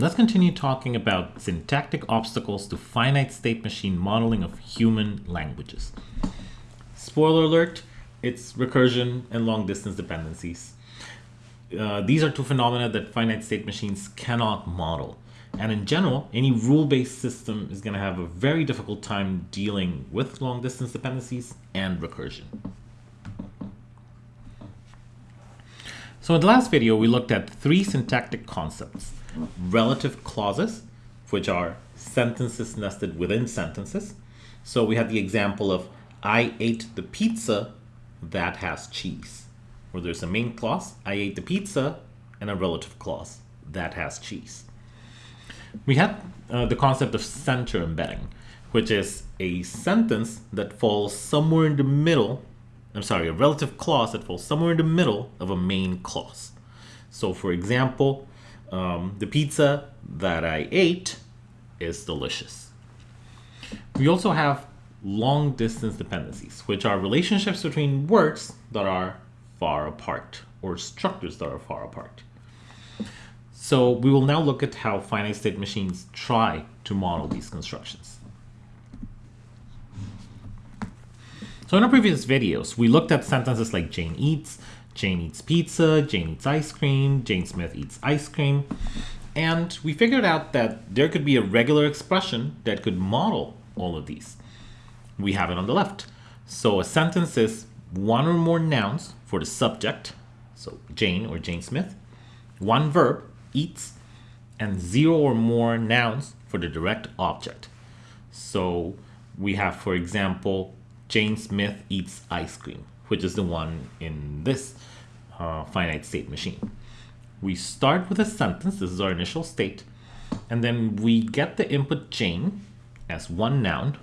let's continue talking about syntactic obstacles to finite state machine modeling of human languages. Spoiler alert, it's recursion and long distance dependencies. Uh, these are two phenomena that finite state machines cannot model. And in general, any rule-based system is going to have a very difficult time dealing with long distance dependencies and recursion. So in the last video, we looked at three syntactic concepts. Relative clauses, which are sentences nested within sentences. So we have the example of, I ate the pizza that has cheese. Where there's a main clause, I ate the pizza, and a relative clause, that has cheese. We had uh, the concept of center embedding, which is a sentence that falls somewhere in the middle I'm sorry, a relative clause that falls somewhere in the middle of a main clause. So for example, um, the pizza that I ate is delicious. We also have long distance dependencies, which are relationships between words that are far apart or structures that are far apart. So we will now look at how finite state machines try to model these constructions. So in our previous videos, we looked at sentences like Jane eats, Jane eats pizza, Jane eats ice cream, Jane Smith eats ice cream, and we figured out that there could be a regular expression that could model all of these. We have it on the left. So a sentence is one or more nouns for the subject, so Jane or Jane Smith, one verb, eats, and zero or more nouns for the direct object. So we have, for example, Jane Smith eats ice cream, which is the one in this uh, finite state machine. We start with a sentence, this is our initial state, and then we get the input Jane as one noun.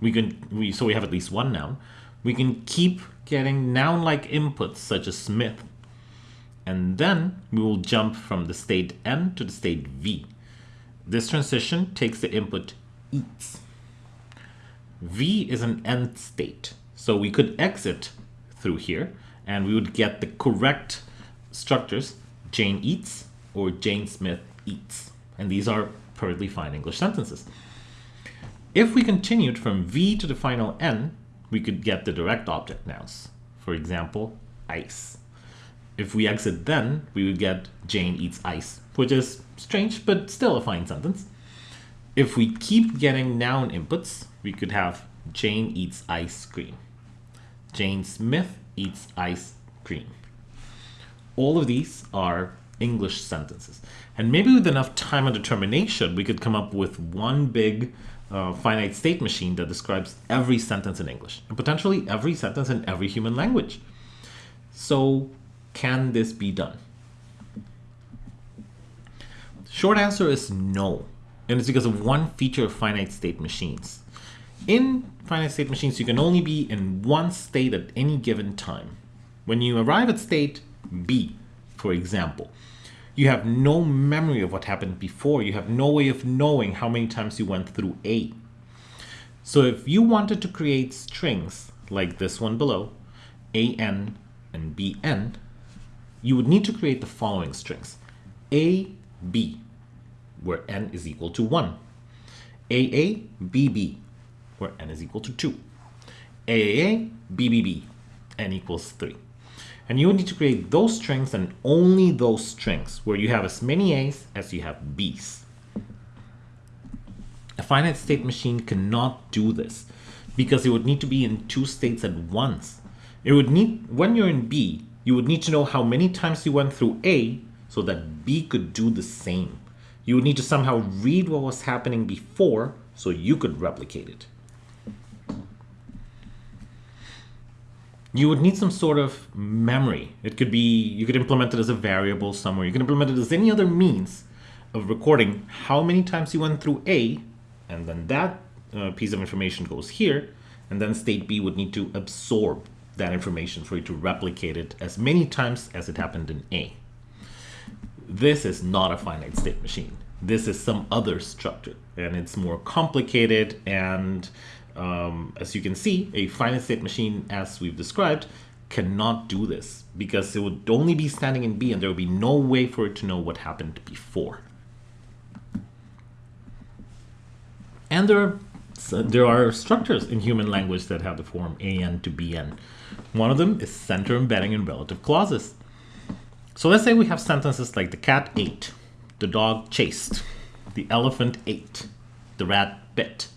We can we so we have at least one noun. We can keep getting noun-like inputs such as Smith, and then we will jump from the state N to the state V. This transition takes the input eats. V is an end state. So we could exit through here and we would get the correct structures, Jane eats or Jane Smith eats. And these are perfectly fine English sentences. If we continued from V to the final N, we could get the direct object nouns. For example, ice. If we exit then, we would get Jane eats ice, which is strange, but still a fine sentence. If we keep getting noun inputs, we could have Jane eats ice cream. Jane Smith eats ice cream. All of these are English sentences. And maybe with enough time and determination, we could come up with one big uh, finite state machine that describes every sentence in English, and potentially every sentence in every human language. So can this be done? Short answer is no. And it's because of one feature of finite state machines. In finite state machines, you can only be in one state at any given time. When you arrive at state B, for example, you have no memory of what happened before. You have no way of knowing how many times you went through A. So if you wanted to create strings like this one below, AN and BN, you would need to create the following strings. A, B, where N is equal to 1. AA, BB, where n is equal to 2. AAA, BBB, n equals 3. And you would need to create those strings and only those strings where you have as many A's as you have B's. A finite state machine cannot do this because it would need to be in two states at once. It would need, when you're in B, you would need to know how many times you went through A so that B could do the same. You would need to somehow read what was happening before so you could replicate it. You would need some sort of memory. It could be, you could implement it as a variable somewhere. You can implement it as any other means of recording how many times you went through A, and then that uh, piece of information goes here, and then state B would need to absorb that information for you to replicate it as many times as it happened in A. This is not a finite state machine. This is some other structure, and it's more complicated and um, as you can see, a finite state machine, as we've described, cannot do this because it would only be standing in B and there would be no way for it to know what happened before. And there are, so there are structures in human language that have the form AN to BN. One of them is center embedding in relative clauses. So let's say we have sentences like the cat ate, the dog chased, the elephant ate, the rat bit.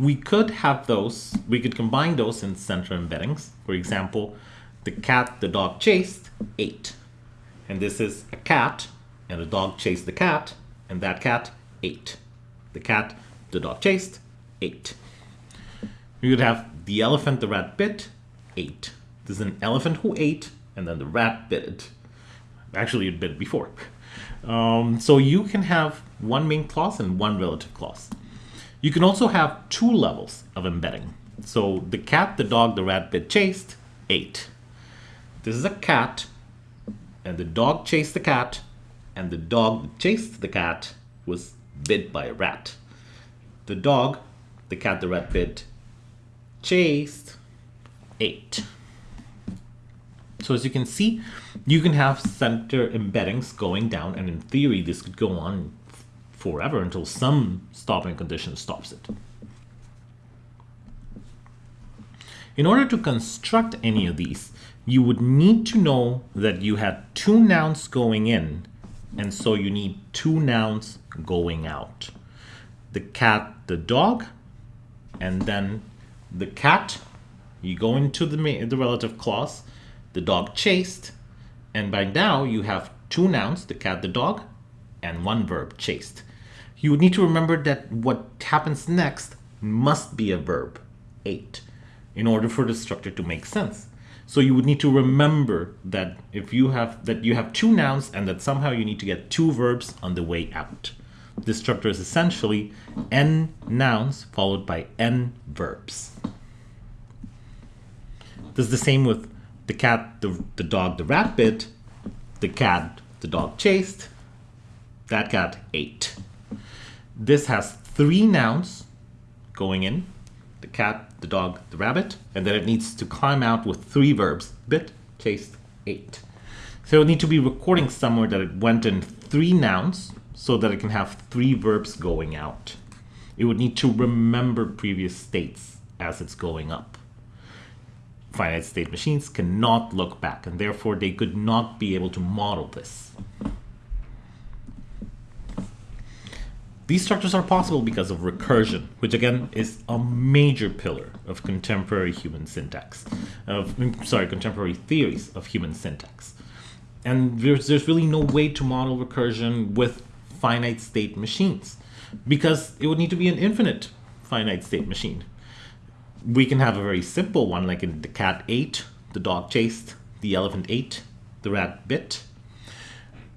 We could have those, we could combine those in center embeddings. For example, the cat the dog chased ate. And this is a cat, and the dog chased the cat, and that cat ate. The cat the dog chased ate. We would have the elephant the rat bit ate. This is an elephant who ate, and then the rat bit it. Actually, it bit before. Um, so you can have one main clause and one relative clause. You can also have two levels of embedding. So the cat, the dog, the rat bit chased, ate. This is a cat, and the dog chased the cat, and the dog chased the cat was bit by a rat. The dog, the cat, the rat bit, chased, ate. So as you can see, you can have center embeddings going down, and in theory, this could go on forever until some stopping condition stops it. In order to construct any of these, you would need to know that you had two nouns going in, and so you need two nouns going out. The cat, the dog, and then the cat, you go into the, the relative clause, the dog chased, and by now you have two nouns, the cat, the dog, and one verb, chased. You would need to remember that what happens next must be a verb, ate, in order for the structure to make sense. So you would need to remember that if you have that you have two nouns and that somehow you need to get two verbs on the way out. This structure is essentially n nouns followed by n verbs. This is the same with the cat, the, the dog, the rat bit, the cat, the dog chased, that cat ate. This has three nouns going in, the cat, the dog, the rabbit, and then it needs to climb out with three verbs, bit, chased, ate. So it need to be recording somewhere that it went in three nouns so that it can have three verbs going out. It would need to remember previous states as it's going up finite state machines cannot look back, and therefore they could not be able to model this. These structures are possible because of recursion, which again is a major pillar of contemporary human syntax, of mm, sorry, contemporary theories of human syntax. And there's, there's really no way to model recursion with finite state machines because it would need to be an infinite finite state machine we can have a very simple one, like in the cat ate, the dog chased, the elephant ate, the rat bit.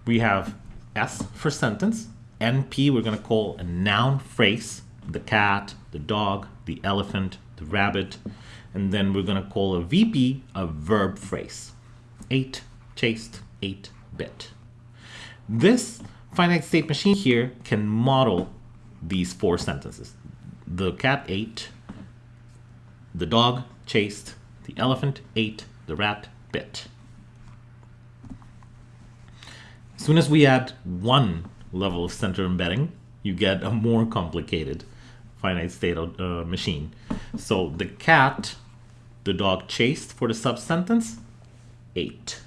We have S for sentence. NP we're going to call a noun phrase, the cat, the dog, the elephant, the rabbit. And then we're going to call a VP a verb phrase. Ate, chased, ate, bit. This finite state machine here can model these four sentences. The cat ate, the dog chased, the elephant ate, the rat bit. As soon as we add one level of center embedding, you get a more complicated finite state uh, machine. So the cat, the dog chased for the sub-sentence, ate.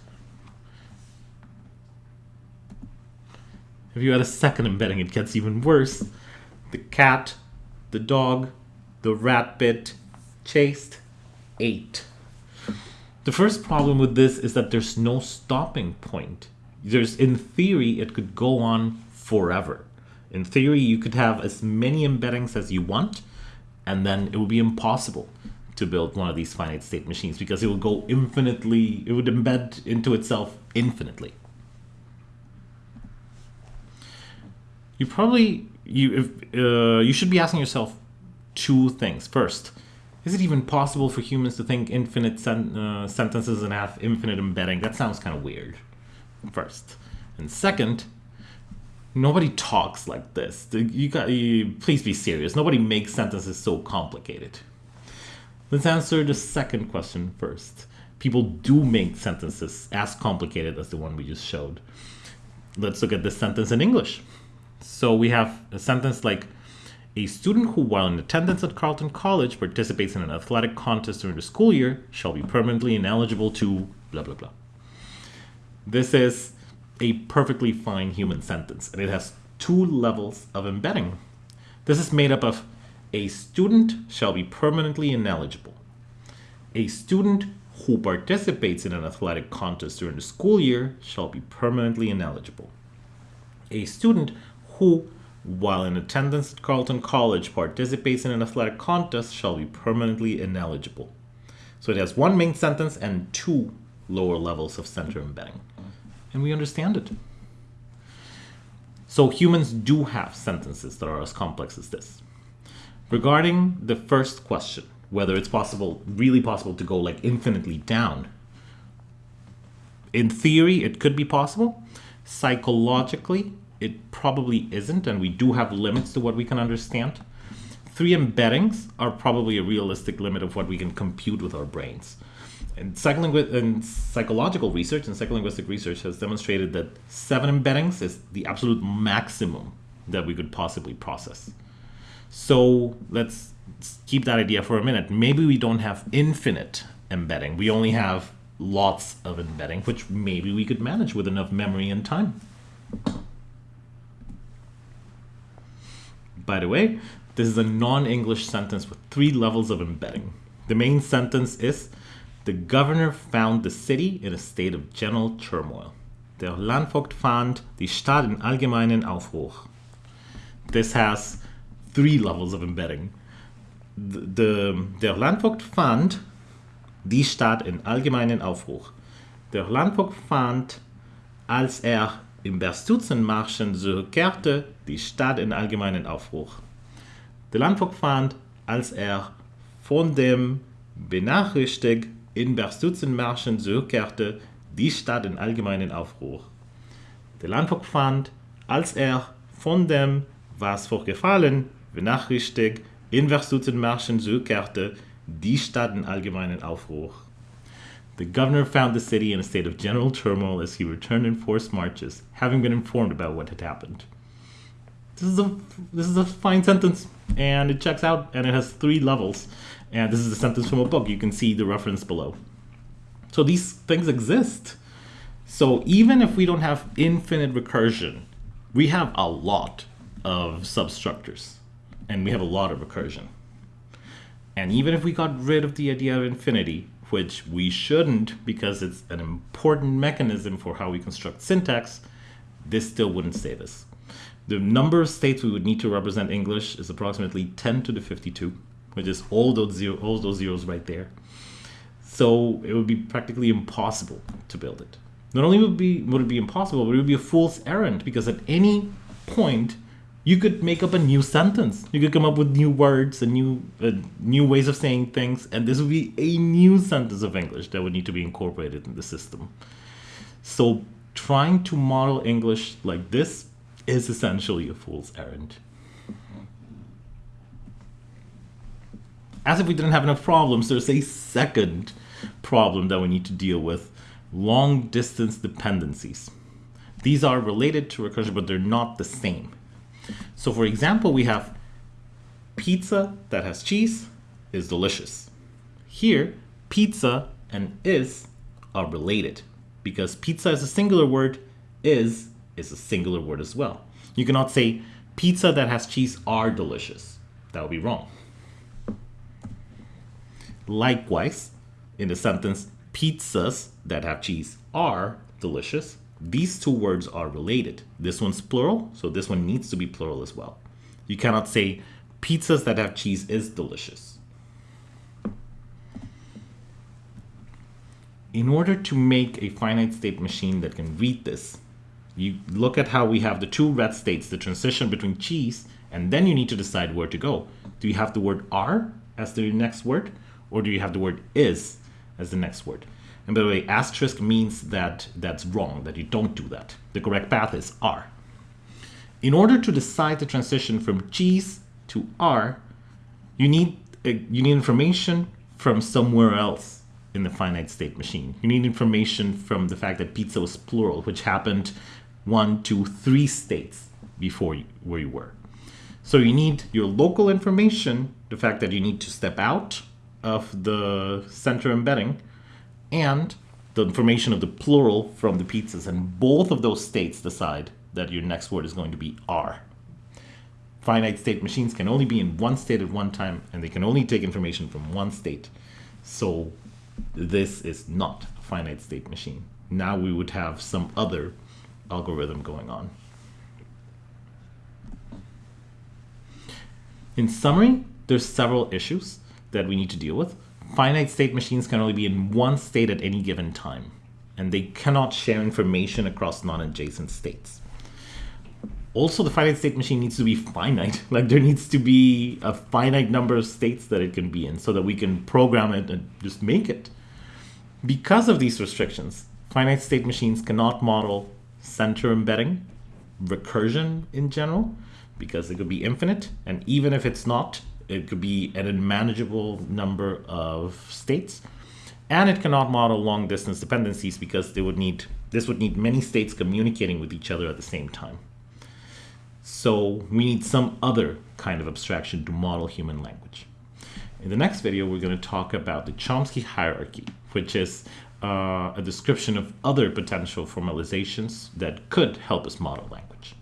If you add a second embedding, it gets even worse. The cat, the dog, the rat bit, chased, ate. The first problem with this is that there's no stopping point. There's, in theory, it could go on forever. In theory, you could have as many embeddings as you want, and then it would be impossible to build one of these finite state machines because it would go infinitely, it would embed into itself infinitely. You probably, you, if, uh, you should be asking yourself two things. First, is it even possible for humans to think infinite sen uh, sentences and have infinite embedding? That sounds kind of weird, first. And second, nobody talks like this. You got, you, please be serious. Nobody makes sentences so complicated. Let's answer the second question first. People do make sentences as complicated as the one we just showed. Let's look at this sentence in English. So we have a sentence like, A student who, while in attendance at Carleton College, participates in an athletic contest during the school year shall be permanently ineligible to blah, blah, blah. This is a perfectly fine human sentence, and it has two levels of embedding. This is made up of a student shall be permanently ineligible. A student who participates in an athletic contest during the school year shall be permanently ineligible. A student who, while in attendance at Carleton College, participates in an athletic contest shall be permanently ineligible. So it has one main sentence and two lower levels of center embedding. And we understand it. So humans do have sentences that are as complex as this. Regarding the first question, whether it's possible, really possible to go like infinitely down, in theory, it could be possible. Psychologically, it probably isn't, and we do have limits to what we can understand. Three embeddings are probably a realistic limit of what we can compute with our brains. And, psycholingu- and psychological research and psycholinguistic research has demonstrated that seven embeddings is the absolute maximum that we could possibly process. So let's keep that idea for a minute. Maybe we don't have infinite embedding. We only have lots of embedding, which maybe we could manage with enough memory and time. By the way, this is a non-English sentence with three levels of embedding. The main sentence is, the governor found the city in a state of general turmoil. Der Landvogt fand die Stadt in allgemeinen Aufbruch. This has three levels of embedding. The, the, der Landvogt fand die Stadt in allgemeinen Aufbruch. Der Landvogt fand, als er im Berstuzenmarschen zurückkehrte, die Stadt in allgemeinen Aufbruch. Der Landvogt fand, als er von dem Benachrichtig in Berstuzenmarschen zurückkehrte, die Stadt in allgemeinen Aufbruch. Der Landvogt fand, als er von dem, was vorgefallen, benachrichtigt, in Berstuzenmarschen zurückkehrte, die Stadt in allgemeinen Aufbruch. The governor found the city in a state of general turmoil as he returned in forced marches, having been informed about what had happened. This is a this is a fine sentence, and it checks out, and it has three levels. And this is a sentence from a book. You can see the reference below. So these things exist. So even if we don't have infinite recursion, we have a lot of substructures, and we have a lot of recursion. And even if we got rid of the idea of infinity, which we shouldn't because it's an important mechanism for how we construct syntax, this still wouldn't save us. The number of states we would need to represent English is approximately 10 to the 52, which is all those, zero, all those zeros right there. So it would be practically impossible to build it. Not only would, be, would it be impossible, but it would be a fool's errand because at any point you could make up a new sentence. You could come up with new words and new uh, new ways of saying things, and this would be a new sentence of English that would need to be incorporated in the system. So trying to model English like this is essentially a fool's errand. As if we didn't have enough problems, there's a second problem that we need to deal with, long distance dependencies. These are related to recursion, but they're not the same. So for example, we have pizza that has cheese is delicious. Here, pizza and is are related because pizza is a singular word, is is a singular word as well. You cannot say pizza that has cheese are delicious. That would be wrong. Likewise, in the sentence pizzas that have cheese are delicious, these two words are related. This one's plural, so this one needs to be plural as well. You cannot say pizzas that have cheese is delicious. In order to make a finite state machine that can read this, you look at how we have the two red states, the transition between cheese, and then you need to decide where to go. Do you have the word are as the next word, or do you have the word is as the next word? And by the way, asterisk means that that's wrong, that you don't do that. The correct path is are. In order to decide the transition from cheese to are, you need, uh, you need information from somewhere else in the finite state machine. You need information from the fact that pizza was plural, which happened one, two, three states before you, where you were. So you need your local information, the fact that you need to step out of the center embedding, and the information of the plural from the pizzas. And both of those states decide that your next word is going to be are. Finite state machines can only be in one state at one time, and they can only take information from one state. So this is not a finite state machine. Now we would have some other algorithm going on. In summary, there's several issues that we need to deal with. Finite state machines can only be in one state at any given time, and they cannot share information across non-adjacent states. Also, the finite state machine needs to be finite. Like there needs to be a finite number of states that it can be in so that we can program it and just make it. Because of these restrictions, finite state machines cannot model center embedding, recursion in general, because it could be infinite. And even if it's not, it could be an unmanageable number of states. And it cannot model long distance dependencies because they would need this would need many states communicating with each other at the same time. So we need some other kind of abstraction to model human language. In the next video, we're going to talk about the Chomsky hierarchy, which is uh, a description of other potential formalizations that could help us model language.